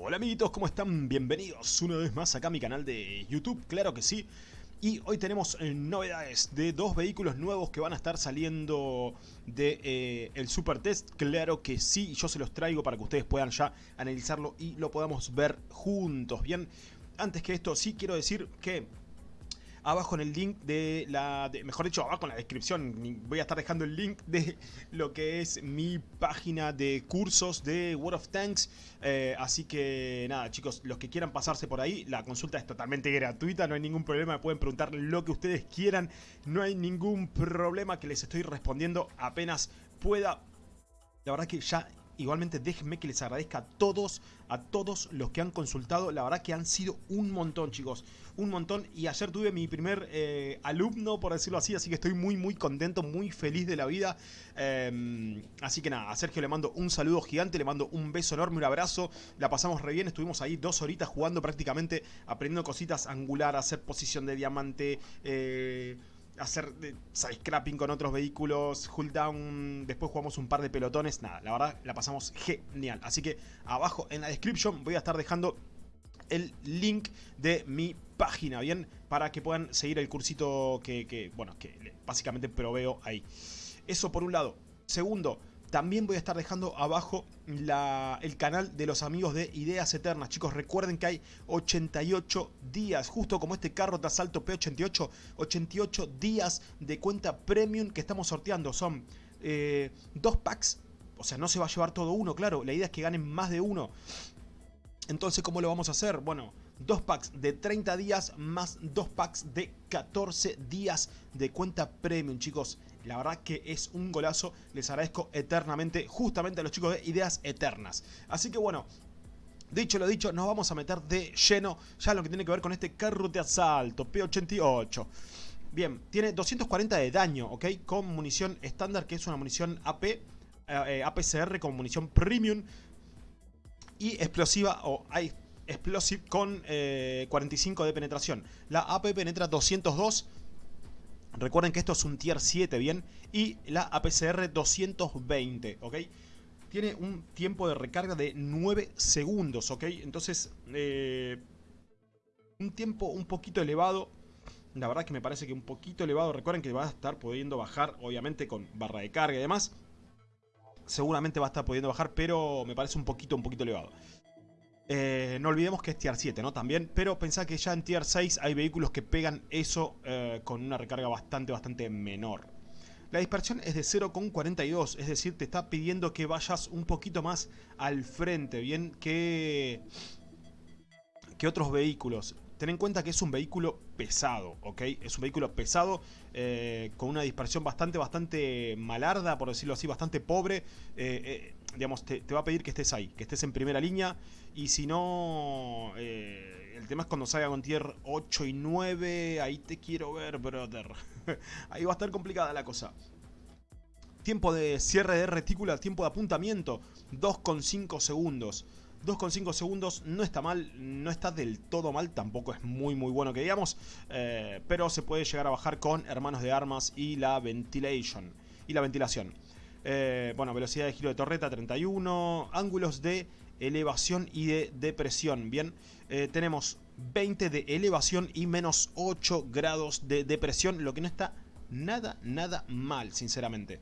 Hola amiguitos, ¿cómo están? Bienvenidos una vez más acá a mi canal de YouTube, claro que sí. Y hoy tenemos eh, novedades de dos vehículos nuevos que van a estar saliendo de eh, el Super Test. Claro que sí, yo se los traigo para que ustedes puedan ya analizarlo y lo podamos ver juntos. Bien, antes que esto sí quiero decir que abajo en el link de la... mejor dicho, abajo en la descripción voy a estar dejando el link de lo que es mi página de cursos de World of Tanks. Eh, así que nada chicos, los que quieran pasarse por ahí, la consulta es totalmente gratuita, no hay ningún problema, me pueden preguntar lo que ustedes quieran. No hay ningún problema que les estoy respondiendo apenas pueda. La verdad que ya Igualmente déjenme que les agradezca a todos, a todos los que han consultado. La verdad que han sido un montón, chicos. Un montón. Y ayer tuve mi primer eh, alumno, por decirlo así. Así que estoy muy, muy contento, muy feliz de la vida. Em, así que nada, a Sergio le mando un saludo gigante. Le mando un beso enorme, un abrazo. La pasamos re bien. Estuvimos ahí dos horitas jugando prácticamente. Aprendiendo cositas angular, hacer posición de diamante. Eh hacer side-scrapping con otros vehículos, hull down, después jugamos un par de pelotones, nada, la verdad la pasamos genial. Así que abajo en la descripción voy a estar dejando el link de mi página, ¿bien? Para que puedan seguir el cursito que, que bueno, que básicamente proveo ahí. Eso por un lado. Segundo, también voy a estar dejando abajo el canal de los amigos de Ideas Eternas. Chicos, recuerden que hay 88 días, justo como este carro de asalto P88, 88 días de cuenta premium que estamos sorteando. Son eh, dos packs, o sea, no se va a llevar todo uno, claro. La idea es que ganen más de uno. Entonces, ¿cómo lo vamos a hacer? Bueno, dos packs de 30 días más dos packs de 14 días de cuenta premium, chicos. La verdad que es un golazo. Les agradezco eternamente justamente a los chicos de Ideas Eternas. Así que bueno, Dicho lo dicho, nos vamos a meter de lleno ya lo que tiene que ver con este carro de asalto P88. Bien, tiene 240 de daño, ¿ok? Con munición estándar, que es una munición AP, eh, eh, APCR con munición premium. Y explosiva o hay explosive con 45 eh, de penetración. La AP penetra 202 Recuerden que esto es un tier 7, ¿bien? Y la APCR 220, ¿ok? Tiene un tiempo de recarga de 9 segundos, ¿ok? Entonces, eh, un tiempo un poquito elevado. La verdad que me parece que un poquito elevado. Recuerden que va a estar pudiendo bajar, obviamente, con barra de carga y demás. Seguramente va a estar pudiendo bajar, pero me parece un poquito, un poquito elevado. Eh, no olvidemos que es tier 7, ¿no? También, pero pensá que ya en tier 6 hay vehículos que pegan eso eh, con una recarga bastante, bastante menor. La dispersión es de 0,42, es decir, te está pidiendo que vayas un poquito más al frente, ¿bien? Que, otros vehículos. Ten en cuenta que es un vehículo pesado, ¿ok? Es un vehículo pesado, eh, con una dispersión bastante, bastante malarda, por decirlo así, bastante pobre. Eh, digamos, te, va a pedir que estés ahí, que estés en primera línea. Y si no, el tema es cuando salga con tier 8 y 9, ahí te quiero ver, brother. ahí va a estar complicada la cosa. Tiempo de cierre de retícula, tiempo de apuntamiento, 2,5 segundos. 2,5 segundos no está mal, no está del todo mal, tampoco es muy muy bueno que digamos, eh, pero se puede llegar a bajar con hermanos de armas y la ventilation y la ventilación. Eh, bueno, velocidad de giro de torreta 31, ángulos de elevación y de depresión, bien, eh, tenemos 20 de elevación y menos 8 grados de depresión, lo que no está nada, nada mal, sinceramente.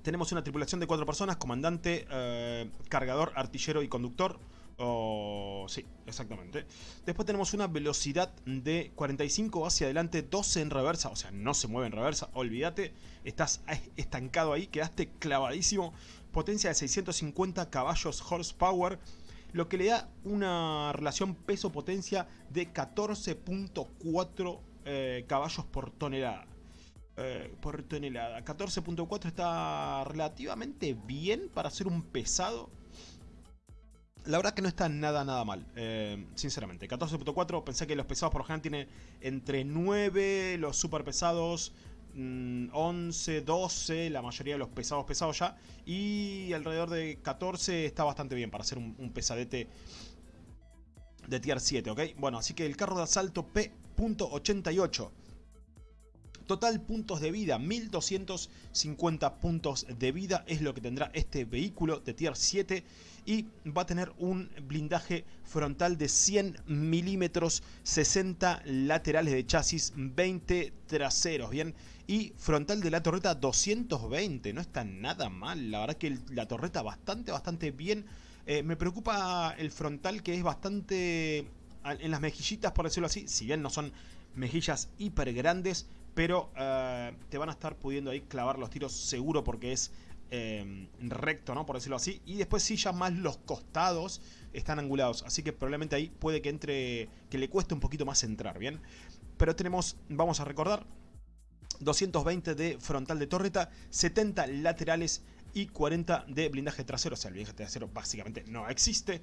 Tenemos una tripulación de cuatro personas, comandante, eh, cargador, artillero y conductor. Oh, sí, exactamente. Después tenemos una velocidad de 45 hacia adelante, 12 en reversa. O sea, no se mueve en reversa, olvídate. Estás estancado ahí, quedaste clavadísimo. Potencia de 650 caballos horsepower. Lo que le da una relación peso-potencia de 14.4 eh, caballos por tonelada. Eh, por tonelada. 14.4 está relativamente bien para ser un pesado. La verdad que no está nada, nada mal, eh, sinceramente. 14.4, pensé que los pesados por lo general tienen entre 9, los super pesados 11, mm, 12, la mayoría de los pesados pesados ya. Y alrededor de 14 está bastante bien para ser un, un pesadete de tier 7, ¿ok? Bueno, así que el carro de asalto P.88 Total puntos de vida, 1250 puntos de vida es lo que tendrá este vehículo de tier 7 y va a tener un blindaje frontal de 100 milímetros, 60 laterales de chasis, 20 traseros, bien, y frontal de la torreta 220, no está nada mal, la verdad que la torreta bastante, bastante bien, eh, me preocupa el frontal que es bastante en las mejillitas, por decirlo así, si bien no son mejillas hiper grandes, pero eh, te van a estar pudiendo ahí clavar los tiros seguro porque es eh, recto, ¿no? Por decirlo así. Y después sí, ya más los costados están angulados. Así que probablemente ahí puede que entre, que le cueste un poquito más entrar, ¿bien? Pero tenemos, vamos a recordar, 220 de frontal de torreta, 70 laterales y 40 de blindaje trasero. O sea, el blindaje trasero básicamente no existe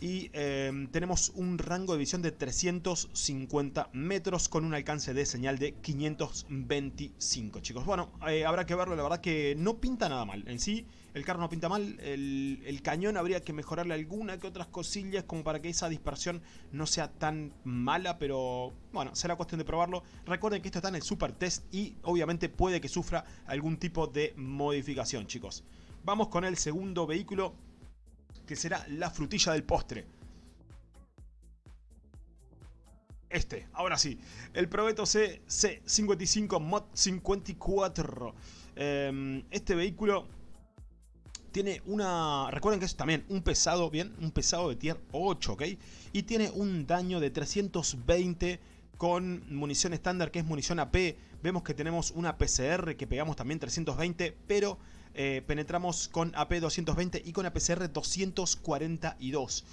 y em, tenemos un rango de visión de 350 metros con un alcance de señal de 525 chicos. Bueno, eh, habrá que verlo, la verdad que no pinta nada mal. En sí, el carro no pinta mal, el, cañón habría que mejorarle alguna que otras cosillas como para que esa dispersión no sea tan mala, pero bueno, será cuestión de probarlo. Recuerden que esto está en el Super Test y obviamente puede que sufra algún tipo de modificación chicos. Vamos con el segundo vehículo que será la frutilla del postre. Este, ahora sí, el Probeto C C55 Mod 54. Em, este vehículo tiene una... Recuerden que es también un pesado, bien, un pesado de tier 8, ¿ok? Y tiene un daño de 320 con munición estándar, que es munición AP. Vemos que tenemos una PCR que pegamos también 320, pero eh, penetramos con AP 220 y con APCR 242.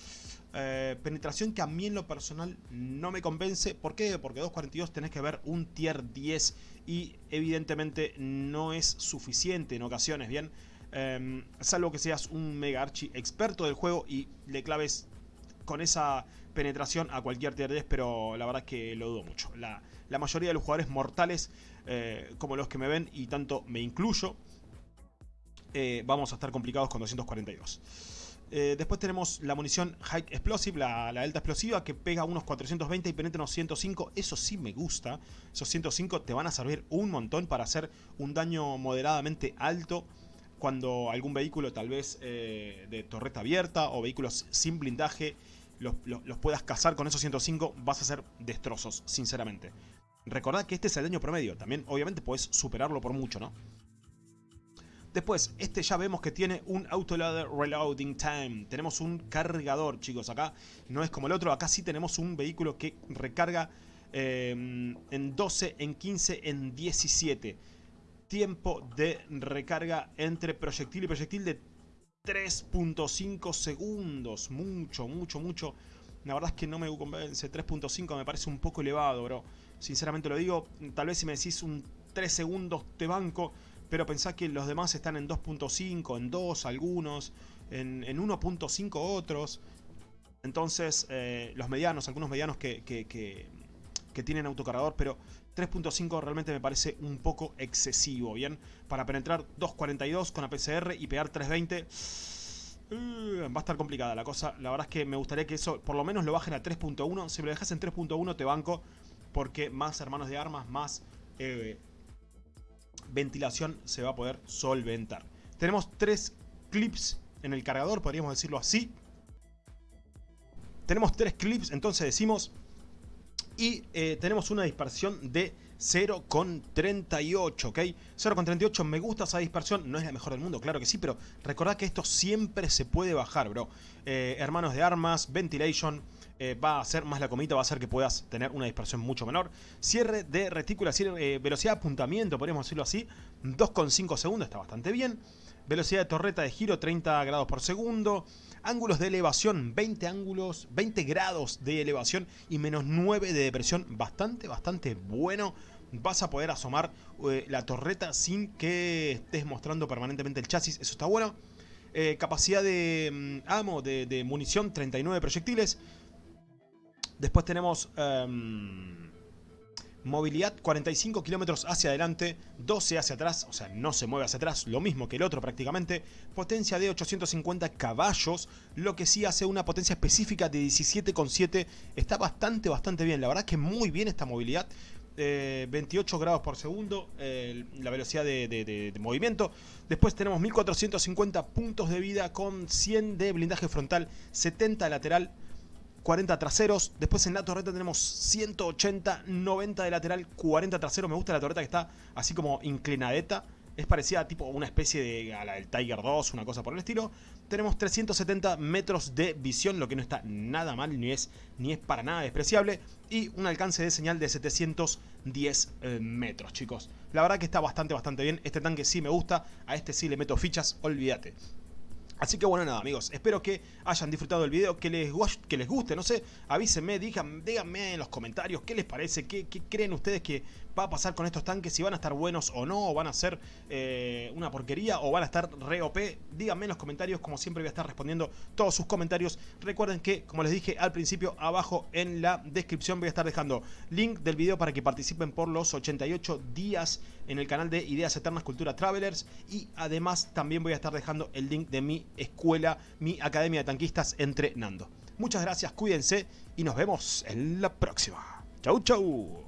Eh, penetración que a mí en lo personal no me convence. ¿Por qué? Porque 242 tenés que ver un tier 10 y evidentemente no es suficiente en ocasiones, ¿bien? Eh, salvo que seas un mega archi experto del juego y le claves con esa penetración a cualquier tier 10, pero la verdad es que lo dudo mucho. La, mayoría de los jugadores mortales, como los que me ven, y tanto me incluyo, eh, vamos a estar complicados con 242. Eh, después tenemos la munición High Explosive, la, alta explosiva, que pega unos 420 y penetra unos 105. Eso sí me gusta. Esos 105 te van a servir un montón para hacer un daño moderadamente alto cuando algún vehículo tal vez eh, de torreta abierta o vehículos sin blindaje los, los, puedas cazar con esos 105, vas a hacer destrozos, sinceramente. Recordad que este es el daño promedio, también obviamente puedes superarlo por mucho, ¿no? Después, este ya vemos que tiene un Autoloader Reloading Time. Tenemos un cargador, chicos. Acá no es como el otro. Acá sí tenemos un vehículo que recarga eh, en 12, en 15, en 17. Tiempo de recarga entre proyectil y proyectil de 3.5 segundos. Mucho, mucho, mucho. La verdad es que no me convence. 3.5 me parece un poco elevado, bro. Sinceramente lo digo. Tal vez si me decís un 3 segundos te banco pero pensá que los demás están en 2.5, en 2 algunos, en, 1.5 otros. Entonces, eh, los medianos, algunos medianos que, que, tienen autocargador, pero 3.5 realmente me parece un poco excesivo, ¿bien? Para penetrar 2.42 con APCR y pegar 3.20... Uh, va a estar complicada la cosa. La verdad es que me gustaría que eso por lo menos lo bajen a 3.1. Si me lo dejas en 3.1 te banco. Porque más hermanos de armas, más eh, ventilación se va a poder solventar. Tenemos tres clips en el cargador, podríamos decirlo así. Tenemos tres clips, entonces decimos... Y eh, tenemos una dispersión de 0,38, ¿ok? 0,38, me gusta esa dispersión, no es la mejor del mundo, claro que sí, pero recordad que esto siempre se puede bajar, bro. Eh, hermanos de armas, ventilation, eh, va a hacer más la comita, va a hacer que puedas tener una dispersión mucho menor. Cierre de retícula, eh, velocidad de apuntamiento, podríamos decirlo así, 2,5 segundos, está bastante bien. Velocidad de torreta de giro, 30 grados por segundo. Ángulos de elevación, 20 ángulos, 20 grados de elevación y menos 9 de depresión. Bastante, bastante bueno. Vas a poder asomar eh, la torreta sin que estés mostrando permanentemente el chasis. Eso está bueno. capacidad de mm, amo, de, de munición, 39 proyectiles. Después tenemos em, movilidad 45 kilómetros hacia adelante, 12 hacia atrás, o sea, no se mueve hacia atrás, lo mismo que el otro prácticamente. Potencia de 850 caballos, lo que sí hace una potencia específica de 17,7. Está bastante, bastante bien. La verdad es que muy bien esta movilidad. 28 grados por segundo la velocidad de, movimiento. Después tenemos 1450 puntos de vida con 100 de blindaje frontal, 70 lateral, 40 traseros. Después en la torreta tenemos 180, 90 de lateral, 40 traseros. Me gusta la torreta que está así como inclinadeta. Es parecida a tipo una especie de a Tiger 2, una cosa por el estilo. Tenemos 370 metros de visión, lo que no está nada mal, ni es, ni es para nada despreciable. Y un alcance de señal de 710 eh, metros, chicos. La verdad que está bastante, bastante bien. Este tanque sí me gusta, a este sí le meto fichas, olvídate. Así que bueno, nada amigos, espero que hayan disfrutado del video, que les, que les guste, no sé, avísenme, díganme en los comentarios qué les parece, qué, creen ustedes que va a pasar con estos tanques, si van a estar buenos o no, o van a ser eh, una porquería, o van a estar re OP, díganme en los comentarios, como siempre voy a estar respondiendo todos sus comentarios. Recuerden que, como les dije al principio, abajo en la descripción voy a estar dejando link del video para que participen por los 88 días en el canal de Ideas Eternas Cultura Travelers, y además también voy a estar dejando el link de mi escuela, mi academia de tanquistas entrenando. Muchas gracias, cuídense y nos vemos en la próxima. Chau, chau.